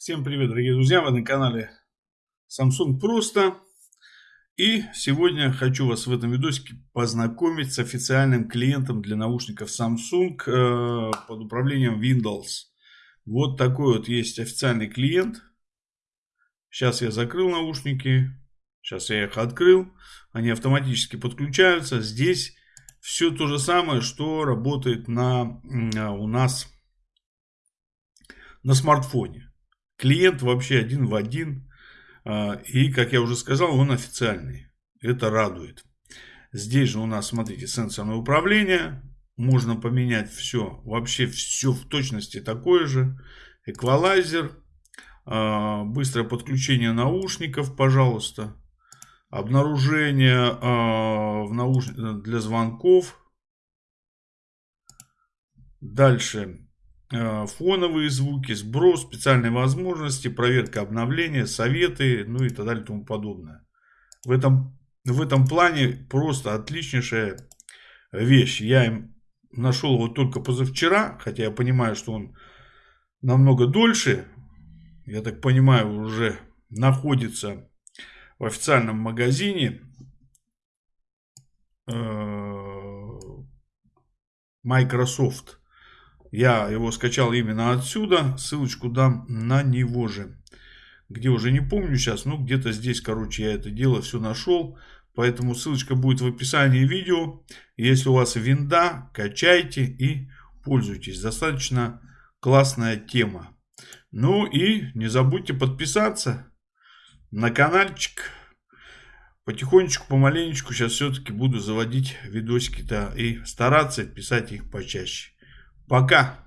Всем привет, дорогие друзья! Вы на канале Samsung Просто. И сегодня хочу вас в этом видосике познакомить с официальным клиентом для наушников Samsung э, под управлением Windows. Вот такой вот есть официальный клиент. Сейчас я закрыл наушники. Сейчас я их открыл. Они автоматически подключаются. Здесь все то же самое, что работает на, у нас на смартфоне. Клиент вообще один в один. А, и, как я уже сказал, он официальный. Это радует. Здесь же у нас, смотрите, сенсорное управление. Можно поменять все. Вообще все в точности такое же. Эквалайзер. А, быстрое подключение наушников, пожалуйста. Обнаружение а, в науш... для звонков. Дальше Э, фоновые звуки, сброс, специальные возможности, проверка обновления, советы, ну и так далее и тому подобное. В этом, в этом плане просто отличнейшая вещь. Я им нашел его только позавчера, хотя я понимаю, что он намного дольше, я так понимаю, уже находится в официальном магазине э, Microsoft. Я его скачал именно отсюда. Ссылочку дам на него же. Где уже не помню сейчас. Ну, где-то здесь, короче, я это дело все нашел. Поэтому ссылочка будет в описании видео. Если у вас винда, качайте и пользуйтесь. Достаточно классная тема. Ну и не забудьте подписаться на каналчик. Потихонечку, помаленечку сейчас все-таки буду заводить видосики-то и стараться писать их почаще. Пока.